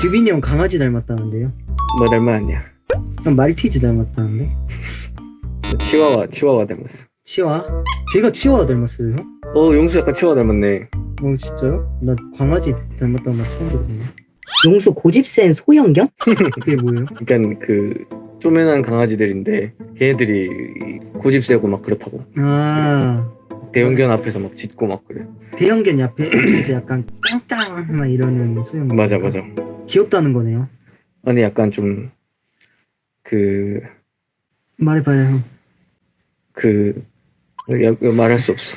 규빈이 형 강아지 닮았다는데요? 뭐 닮았냐? 형 말티즈 닮았다는데? 치와와 치와와 닮았어. 치와? 제가 치와 닮았어요 형? 어 용수 약간 치와 닮았네. 어 진짜요? 나 강아지 닮았다는 말 처음 들었네 용수 고집 센 소형견? 그게 뭐예요? 그러니까 그 쪼매난 강아지들인데 걔네들이 고집 세고 막 그렇다고. 아 대형견 앞에서 막 짖고 막 그래. 대형견 옆에 서 약간 깡깡 막 이러는 소형 맞아 맞아. 귀엽다는 거네요 아니 약간 좀 그 말해봐요 형그 야, 말할 수 없어.